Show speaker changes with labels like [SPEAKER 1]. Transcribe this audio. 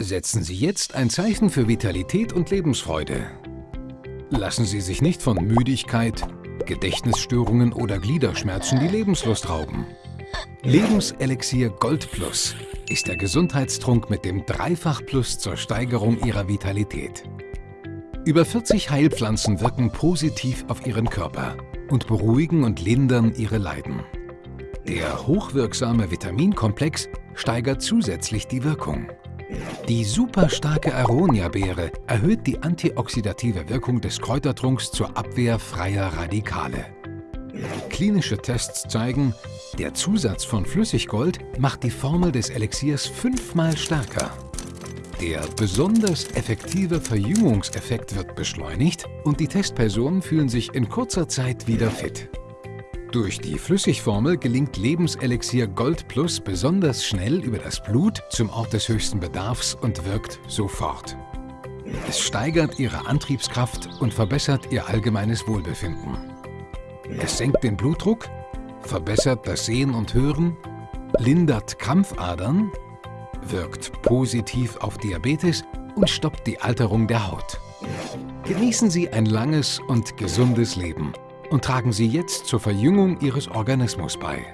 [SPEAKER 1] Setzen Sie jetzt ein Zeichen für Vitalität und Lebensfreude. Lassen Sie sich nicht von Müdigkeit, Gedächtnisstörungen oder Gliederschmerzen die Lebenslust rauben. Lebenselixier Gold Plus ist der Gesundheitstrunk mit dem Dreifach-Plus zur Steigerung Ihrer Vitalität. Über 40 Heilpflanzen wirken positiv auf Ihren Körper und beruhigen und lindern Ihre Leiden. Der hochwirksame Vitaminkomplex steigert zusätzlich die Wirkung. Die superstarke Aronia-Beere erhöht die antioxidative Wirkung des Kräutertrunks zur Abwehr freier Radikale. Klinische Tests zeigen, der Zusatz von Flüssiggold macht die Formel des Elixiers fünfmal stärker. Der besonders effektive Verjüngungseffekt wird beschleunigt und die Testpersonen fühlen sich in kurzer Zeit wieder fit. Durch die Flüssigformel gelingt Lebenselixier Gold Plus besonders schnell über das Blut zum Ort des höchsten Bedarfs und wirkt sofort. Es steigert ihre Antriebskraft und verbessert ihr allgemeines Wohlbefinden. Es senkt den Blutdruck, verbessert das Sehen und Hören, lindert Krampfadern, wirkt positiv auf Diabetes und stoppt die Alterung der Haut. Genießen Sie ein langes und gesundes Leben und tragen Sie jetzt zur Verjüngung Ihres Organismus bei.